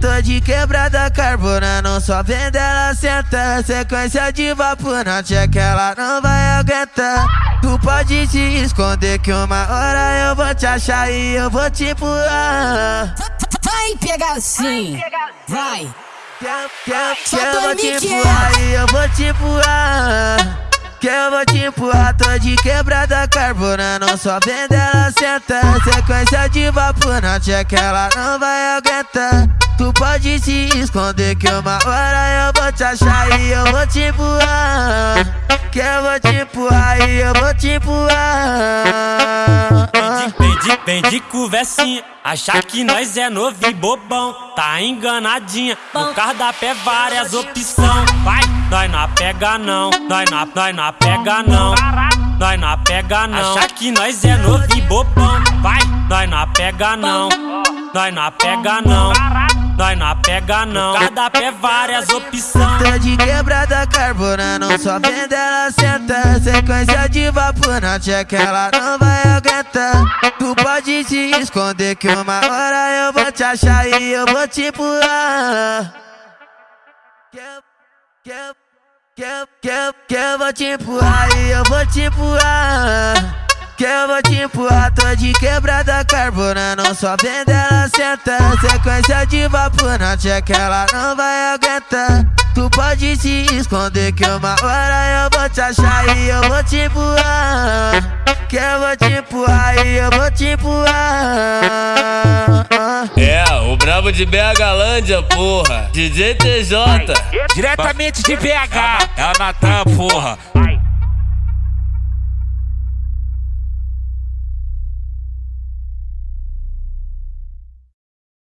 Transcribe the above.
Tô, de quebrada carbonando, só vendo ela sentar. Sequência de vapor na que ela não vai aguentar. Tu pode te esconder que uma hora eu vou te achar e eu vou te empurrar. Vai pegar assim, vai. Que, que, que eu tô vou te empurrar e eu vou te empurrar. Que eu vou te empurrar, tô de quebrada carbonando, só vendo ela sentar. Sequência de vapor na tia que ela não vai aguentar. Tu pode se esconder que uma hora eu vou te achar e eu vou te empurrar. Que eu vou te empurrar e eu vou te empurrar. Vem de, vem de conversinha, achar que nós é novo e bobão, tá enganadinha. No cardápio é várias opção, vai, nós não pega não, nós não, nós não pega não, nós não pega não. Achar que nós é novo e bobão, vai, nós não pega não, nós não pega não, nós não pega não. No cardápio é várias opção. Tô de quebrada carbonando, só vendo ela sentar. Sequência de vapor na tia que ela não vai aguentar. Tu pode se esconder que uma hora eu vou te achar e eu vou te empurrar. Que, que, que, que, que eu vou te empurrar e eu vou te empurrar. Que eu vou te empurrar, tô de quebrada carbonando, só vendo ela sentar. Sequência de vapor na que ela não vai aguentar. Tu pode se esconder que uma hora eu vou te achar e eu vou te empurrar. Que eu vou te empurrar e eu vou te empurrar. É, o brabo de BH porra. DJ TJ. Diretamente de BH, é a Natan, porra.